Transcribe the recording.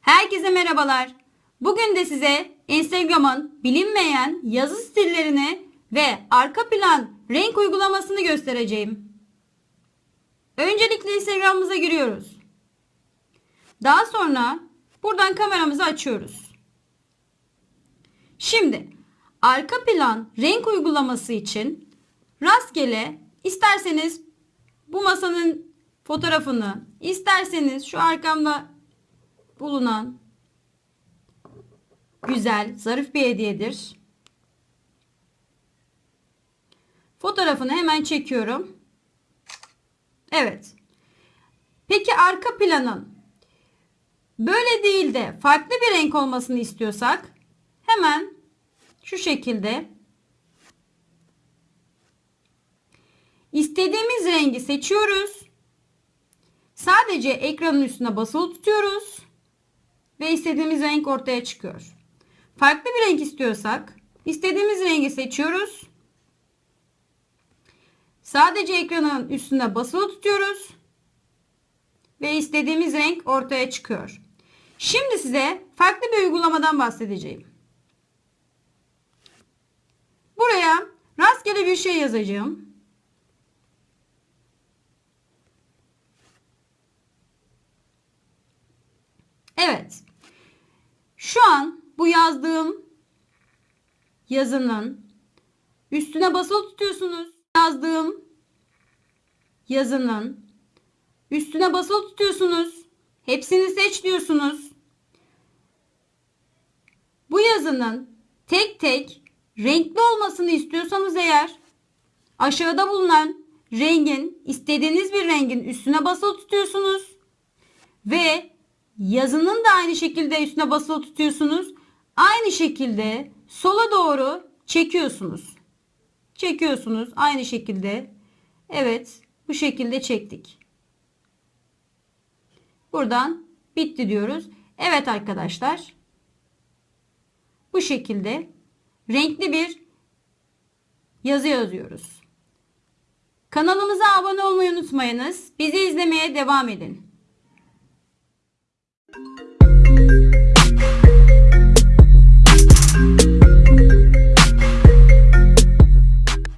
Herkese merhabalar. Bugün de size Instagram'ın bilinmeyen yazı stillerini ve arka plan renk uygulamasını göstereceğim. Öncelikle Instagram'ımıza giriyoruz. Daha sonra buradan kameramızı açıyoruz. Şimdi arka plan renk uygulaması için rastgele isterseniz bu masanın fotoğrafını, isterseniz şu arkamda bulunan güzel, zarif bir hediyedir. Fotoğrafını hemen çekiyorum. Evet. Peki arka planın böyle değil de farklı bir renk olmasını istiyorsak hemen şu şekilde istediğimiz rengi seçiyoruz. Sadece ekranın üstüne basılı tutuyoruz ve istediğimiz renk ortaya çıkıyor. Farklı bir renk istiyorsak istediğimiz rengi seçiyoruz. Sadece ekranın üstüne basılı tutuyoruz ve istediğimiz renk ortaya çıkıyor. Şimdi size farklı bir uygulamadan bahsedeceğim. Buraya rastgele bir şey yazacağım. Evet. Şu an bu yazdığım yazının üstüne basılı tutuyorsunuz. Yazdığım yazının üstüne basılı tutuyorsunuz. Hepsini seç diyorsunuz. Bu yazının tek tek renkli olmasını istiyorsanız eğer aşağıda bulunan rengin istediğiniz bir rengin üstüne basılı tutuyorsunuz ve yazının da aynı şekilde üstüne basılı tutuyorsunuz. Aynı şekilde sola doğru çekiyorsunuz. Çekiyorsunuz aynı şekilde. Evet, bu şekilde çektik. Buradan bitti diyoruz. Evet arkadaşlar. Bu şekilde renkli bir yazı yazıyoruz. Kanalımıza abone olmayı unutmayınız. Bizi izlemeye devam edin.